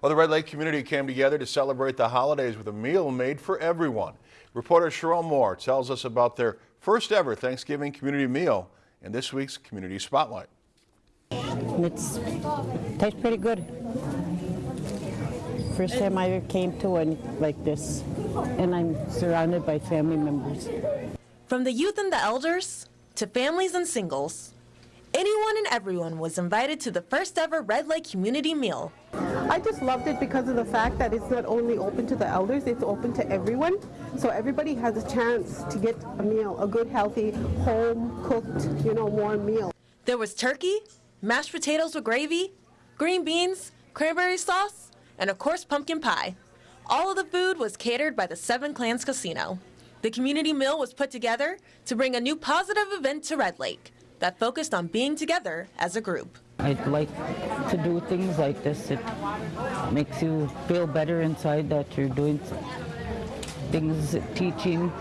Well, the Red Lake community came together to celebrate the holidays with a meal made for everyone. Reporter Cheryl Moore tells us about their first ever Thanksgiving community meal in this week's Community Spotlight. It's tastes pretty good. First time I ever came to one like this, and I'm surrounded by family members. From the youth and the elders to families and singles, anyone and everyone was invited to the first ever Red Lake community meal. I just loved it because of the fact that it's not only open to the elders, it's open to everyone. So everybody has a chance to get a meal, a good, healthy, home cooked, you know, warm meal. There was turkey, mashed potatoes with gravy, green beans, cranberry sauce, and of course pumpkin pie. All of the food was catered by the Seven Clans Casino. The community meal was put together to bring a new positive event to Red Lake that focused on being together as a group. I'd like to do things like this. It makes you feel better inside that you're doing things, teaching.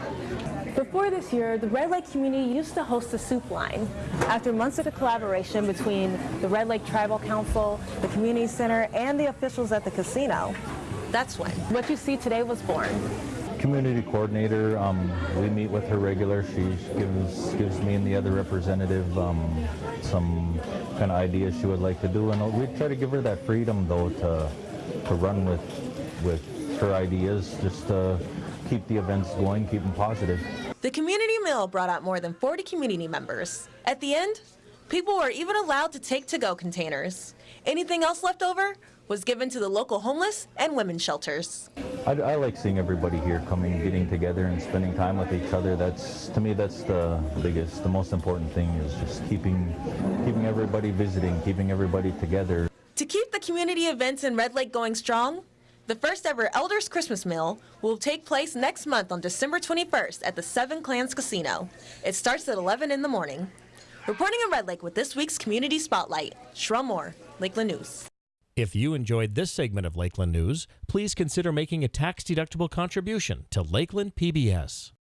Before this year, the Red Lake community used to host a soup line. After months of collaboration between the Red Lake Tribal Council, the community center, and the officials at the casino, that's when what you see today was born. Community coordinator, um, we meet with her regular. She gives gives me and the other representative um, some kind of ideas she would like to do, and we try to give her that freedom though to to run with with her ideas, just to keep the events going, keep them positive. The community meal brought out more than 40 community members. At the end, people were even allowed to take to-go containers. Anything else left over was given to the local homeless and women's shelters. I, I, like seeing everybody here coming, getting together and spending time with each other. That's, to me, that's the biggest, the most important thing is just keeping, keeping everybody visiting, keeping everybody together. To keep the community events in Red Lake going strong, the first ever Elders Christmas Meal will take place next month on December 21st at the Seven Clans Casino. It starts at 11 in the morning. Reporting in Red Lake with this week's Community Spotlight, Cheryl Moore, Lakeland News. If you enjoyed this segment of Lakeland News, please consider making a tax-deductible contribution to Lakeland PBS.